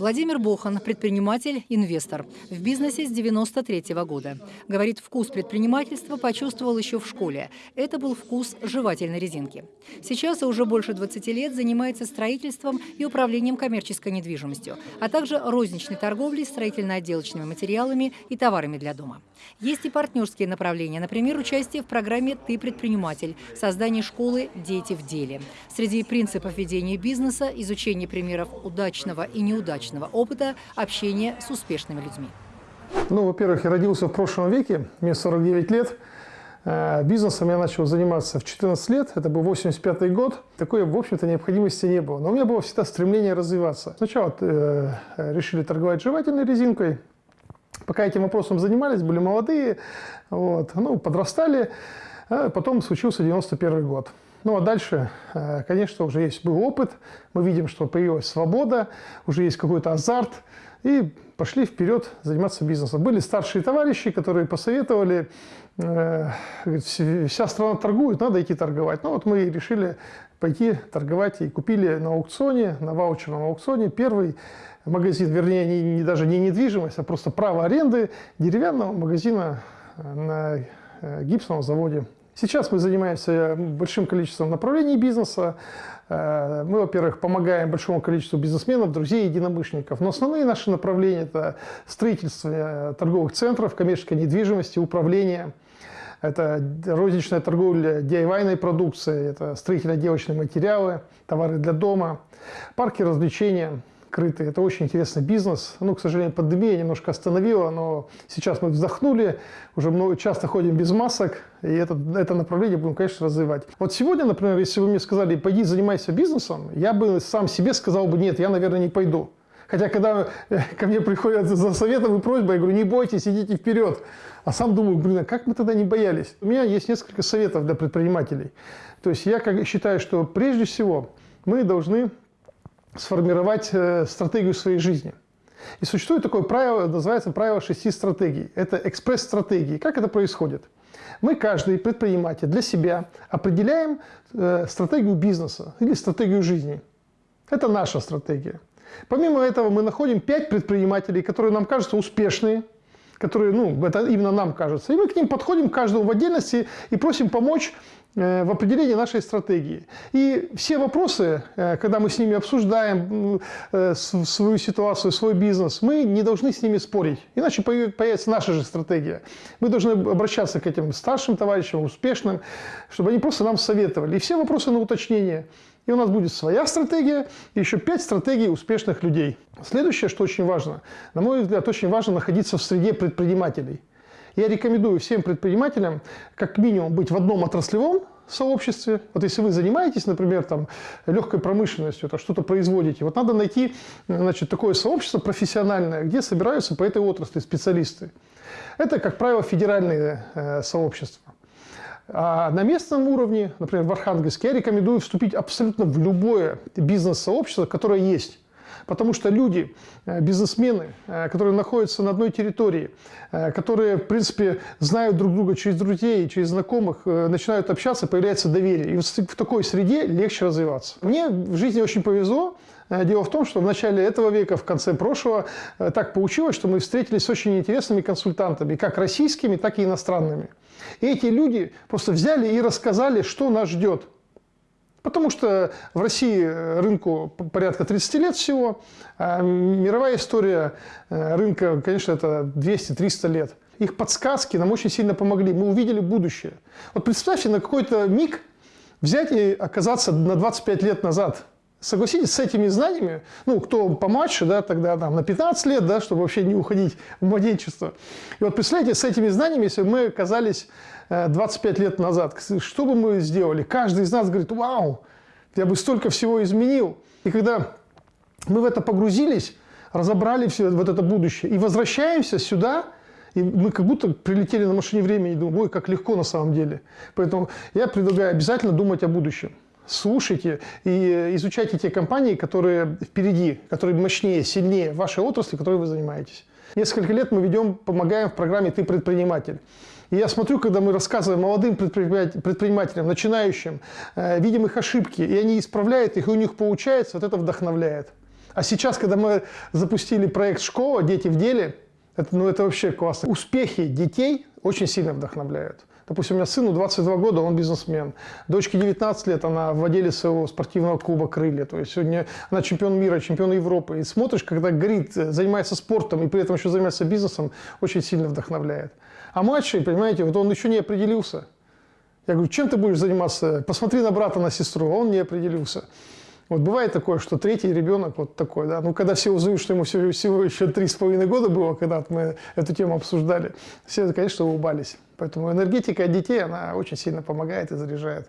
Владимир Бохан – предприниматель, инвестор. В бизнесе с 93 -го года. Говорит, вкус предпринимательства почувствовал еще в школе. Это был вкус жевательной резинки. Сейчас уже больше 20 лет занимается строительством и управлением коммерческой недвижимостью, а также розничной торговлей строительно-отделочными материалами и товарами для дома. Есть и партнерские направления, например, участие в программе «Ты предприниматель», создание школы «Дети в деле». Среди принципов ведения бизнеса – изучение примеров удачного и неудачного опыта общения с успешными людьми. Ну, во-первых, я родился в прошлом веке, мне 49 лет. Э, бизнесом я начал заниматься в 14 лет, это был 85 год. Такой, в общем-то, необходимости не было. Но у меня было всегда стремление развиваться. Сначала э, решили торговать жевательной резинкой. Пока этим вопросом занимались, были молодые, вот, ну, подрастали. А потом случился 91 год. Ну а дальше, э, конечно, уже есть был опыт, мы видим, что появилась свобода, уже есть какой-то азарт, и пошли вперед заниматься бизнесом. Были старшие товарищи, которые посоветовали, э, вся страна торгует, надо идти торговать. Ну вот мы решили пойти торговать и купили на аукционе, на ваучерном аукционе первый магазин, вернее, не, не, даже не недвижимость, а просто право аренды деревянного магазина на э, гипсовом заводе Сейчас мы занимаемся большим количеством направлений бизнеса. Э, мы, во-первых, помогаем большому количеству бизнесменов, друзей, единомышленников. Но основные наши направления – это строительство э, торговых центров, коммерческой недвижимости, управление. Это розничная торговля DIY продукцией, это строительно-отделочные материалы, товары для дома, парки развлечения – крытый. Это очень интересный бизнес. Ну, к сожалению, пандемия немножко остановила, но сейчас мы вздохнули, уже много, часто ходим без масок, и это, это направление будем, конечно, развивать. Вот сегодня, например, если вы мне сказали, пойди занимайся бизнесом, я бы сам себе сказал бы, нет, я, наверное, не пойду. Хотя, когда э, ко мне приходят за советом и просьбой, я говорю, не бойтесь, идите вперед. А сам думаю, блин, а как мы тогда не боялись? У меня есть несколько советов для предпринимателей. То есть я считаю, что прежде всего мы должны сформировать э, стратегию своей жизни. И существует такое правило, называется правило шести стратегий. Это экспресс-стратегии. Как это происходит? Мы, каждый предприниматель, для себя определяем э, стратегию бизнеса или стратегию жизни. Это наша стратегия. Помимо этого мы находим пять предпринимателей, которые нам кажутся успешные, которые, ну, это именно нам кажется. И мы к ним подходим, каждому в отдельности, и просим помочь Э, в определении нашей стратегии. И все вопросы, э, когда мы с ними обсуждаем э, свою ситуацию, свой бизнес, мы не должны с ними спорить, иначе появится наша же стратегия. Мы должны обращаться к этим старшим товарищам, успешным, чтобы они просто нам советовали. И все вопросы на уточнение. И у нас будет своя стратегия и еще пять стратегий успешных людей. Следующее, что очень важно, на мой взгляд, очень важно находиться в среде предпринимателей. Я рекомендую всем предпринимателям как минимум быть в одном отраслевом сообществе. Вот если вы занимаетесь, например, там, легкой промышленностью, это что-то производите, вот надо найти значит, такое сообщество профессиональное, где собираются по этой отрасли специалисты. Это, как правило, федеральные э, сообщества. А на местном уровне, например, в Архангельске, я рекомендую вступить абсолютно в любое бизнес-сообщество, которое есть. Потому что люди, э, бизнесмены, э, которые находятся на одной территории, э, которые, в принципе, знают друг друга через друзей, через знакомых, начинают общаться, появляется доверие. И в такой среде легче развиваться. Мне в жизни очень повезло. Дело в том, что в начале этого века, в конце прошлого, так получилось, что мы встретились с очень интересными консультантами, как российскими, так и иностранными. И эти люди просто взяли и рассказали, что нас ждет. Потому что в России рынку порядка 30 лет всего, а мировая история э, рынка, конечно, это 200-300 лет. Их подсказки нам очень сильно помогли, мы увидели будущее. Вот представьте на какой-то миг взять и оказаться на 25 лет назад. Согласитесь, с этими знаниями, ну, кто помладше, да, тогда там на 15 лет, да, чтобы вообще не уходить в младенчество. И вот представляете, с этими знаниями, если бы мы оказались 25 э, лет назад, что бы мы сделали? Каждый из нас говорит, вау, я бы столько всего изменил. И когда мы в это погрузились, разобрали все вот это будущее и возвращаемся сюда, и мы как будто прилетели на машине времени и думаем, ой, как легко на самом деле. Поэтому я предлагаю обязательно думать о будущем. Слушайте и изучайте те компании, которые впереди, которые мощнее, сильнее вашей отрасли, которой вы занимаетесь. Несколько лет мы ведем, помогаем в программе «Ты предприниматель». И я смотрю, когда мы рассказываем молодым предпринимателям, начинающим, э, видим их ошибки, и они исправляют их, и у них получается, вот это вдохновляет. А сейчас, когда мы запустили проект «Школа. Дети в деле», это, ну, это вообще классно. Успехи детей очень сильно вдохновляют. Допустим, у меня сыну 22 года, он бизнесмен. Дочке 19 лет, она владелец своего спортивного клуба «Крылья». То есть сегодня она чемпион мира, чемпион Европы. И смотришь, когда горит, занимается спортом и при этом еще занимается бизнесом, очень сильно вдохновляет. А младший, понимаете, вот он еще не определился. Я говорю, чем ты будешь заниматься? Посмотри на брата, на сестру. Он не определился. Вот бывает такое, что третий ребенок вот такой, да, ну, когда все узнают, что ему всего, всего еще три с половиной года было, когда мы эту тему обсуждали, все, конечно, улыбались. Поэтому энергетика детей, она очень сильно помогает и заряжает.